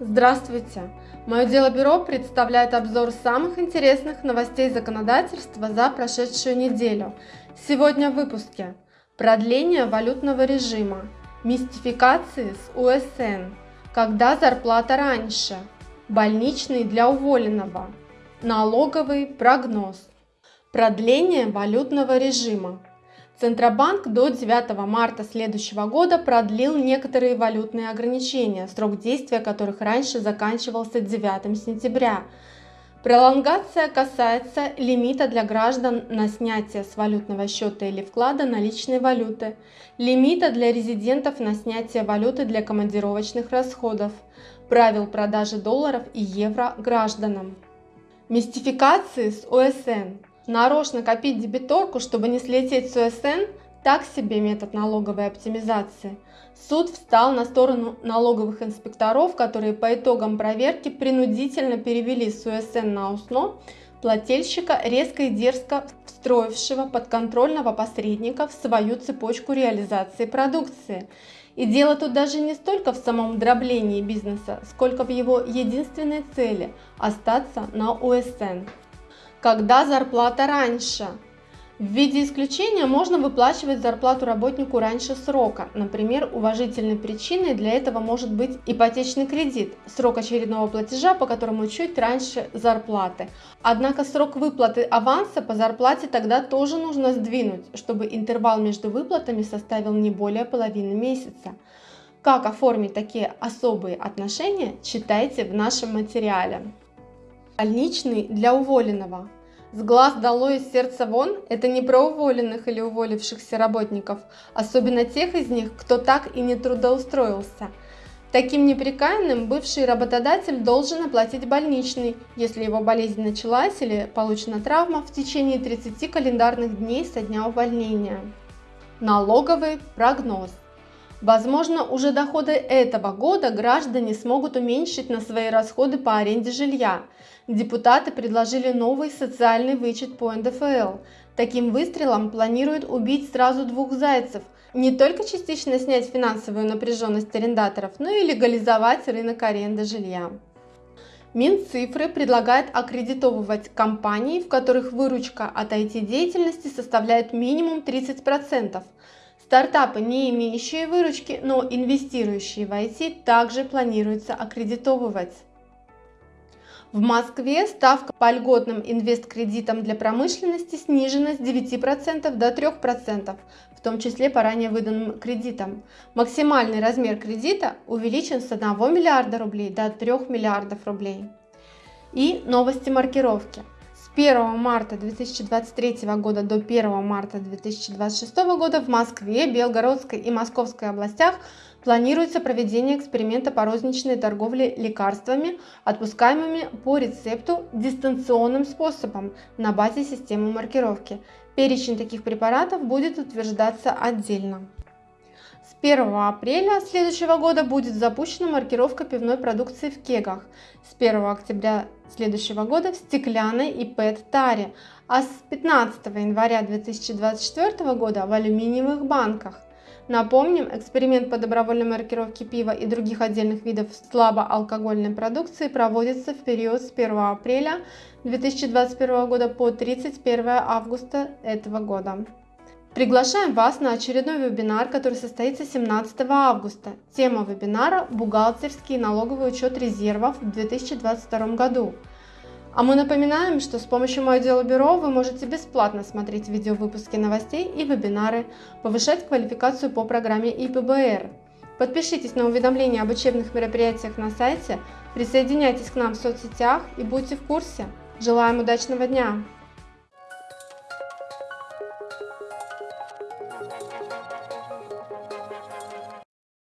Здравствуйте! Мое дело бюро представляет обзор самых интересных новостей законодательства за прошедшую неделю. Сегодня в выпуске продление валютного режима, мистификации с УСН, когда зарплата раньше, больничный для уволенного, налоговый прогноз, продление валютного режима. Центробанк до 9 марта следующего года продлил некоторые валютные ограничения, срок действия которых раньше заканчивался 9 сентября. Пролонгация касается лимита для граждан на снятие с валютного счета или вклада наличной валюты, лимита для резидентов на снятие валюты для командировочных расходов, правил продажи долларов и евро гражданам. Мистификации с ОСН нарочно копить дебиторку, чтобы не слететь с УСН, так себе метод налоговой оптимизации. Суд встал на сторону налоговых инспекторов, которые по итогам проверки принудительно перевели с УСН на УСНО плательщика, резко и дерзко встроившего подконтрольного посредника в свою цепочку реализации продукции. И дело тут даже не столько в самом дроблении бизнеса, сколько в его единственной цели – остаться на УСН когда зарплата раньше. В виде исключения можно выплачивать зарплату работнику раньше срока. Например, уважительной причиной для этого может быть ипотечный кредит, срок очередного платежа, по которому чуть раньше зарплаты. Однако срок выплаты аванса по зарплате тогда тоже нужно сдвинуть, чтобы интервал между выплатами составил не более половины месяца. Как оформить такие особые отношения, читайте в нашем материале. Больничный для уволенного. С глаз долой из сердца вон – это не про уволенных или уволившихся работников, особенно тех из них, кто так и не трудоустроился. Таким неприкаянным бывший работодатель должен оплатить больничный, если его болезнь началась или получена травма в течение 30 календарных дней со дня увольнения. Налоговый прогноз. Возможно, уже доходы этого года граждане смогут уменьшить на свои расходы по аренде жилья. Депутаты предложили новый социальный вычет по НДФЛ. Таким выстрелом планируют убить сразу двух зайцев – не только частично снять финансовую напряженность арендаторов, но и легализовать рынок аренды жилья. Минцифры предлагает аккредитовывать компании, в которых выручка от IT-деятельности составляет минимум 30%. Стартапы, не имеющие выручки, но инвестирующие в IT, также планируется аккредитовывать. В Москве ставка по льготным инвесткредитам для промышленности снижена с 9% до 3%, в том числе по ранее выданным кредитам. Максимальный размер кредита увеличен с 1 миллиарда рублей до 3 миллиардов рублей. И новости маркировки. 1 марта 2023 года до 1 марта 2026 года в Москве, Белгородской и Московской областях планируется проведение эксперимента по розничной торговле лекарствами, отпускаемыми по рецепту дистанционным способом на базе системы маркировки. Перечень таких препаратов будет утверждаться отдельно. С 1 апреля следующего года будет запущена маркировка пивной продукции в кегах. С 1 октября следующего года в стеклянной и ПЭТ-таре, а с 15 января 2024 года в алюминиевых банках. Напомним, эксперимент по добровольной маркировке пива и других отдельных видов слабоалкогольной продукции проводится в период с 1 апреля 2021 года по 31 августа этого года. Приглашаем вас на очередной вебинар, который состоится 17 августа. Тема вебинара – бухгалтерский и налоговый учет резервов в 2022 году. А мы напоминаем, что с помощью Мое дело бюро вы можете бесплатно смотреть видеовыпуски новостей и вебинары, повышать квалификацию по программе ИПБР. Подпишитесь на уведомления об учебных мероприятиях на сайте, присоединяйтесь к нам в соцсетях и будьте в курсе. Желаем удачного дня!